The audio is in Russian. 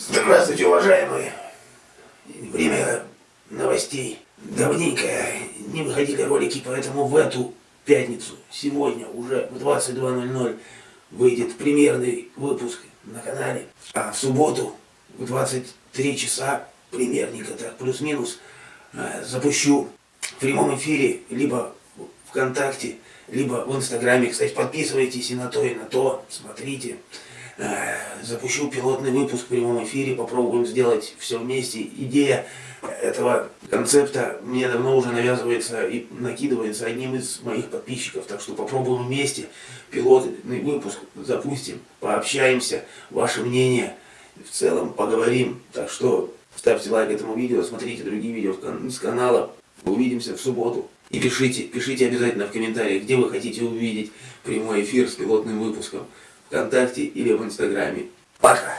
Здравствуйте, уважаемые. Время новостей. Давненько не выходили ролики, поэтому в эту пятницу, сегодня уже в 22.00 выйдет премьерный выпуск на канале. А в субботу в 23 часа, примерненько так, плюс-минус, э, запущу в прямом эфире либо ВКонтакте, либо в Инстаграме. Кстати, подписывайтесь и на то, и на то, смотрите. Запущу пилотный выпуск в прямом эфире, попробуем сделать все вместе. Идея этого концепта мне давно уже навязывается и накидывается одним из моих подписчиков, так что попробуем вместе пилотный выпуск запустим, пообщаемся, ваше мнение, в целом поговорим. Так что ставьте лайк этому видео, смотрите другие видео с канала. Увидимся в субботу. И пишите, пишите обязательно в комментариях, где вы хотите увидеть прямой эфир с пилотным выпуском. ВКонтакте или в Инстаграме. Пока!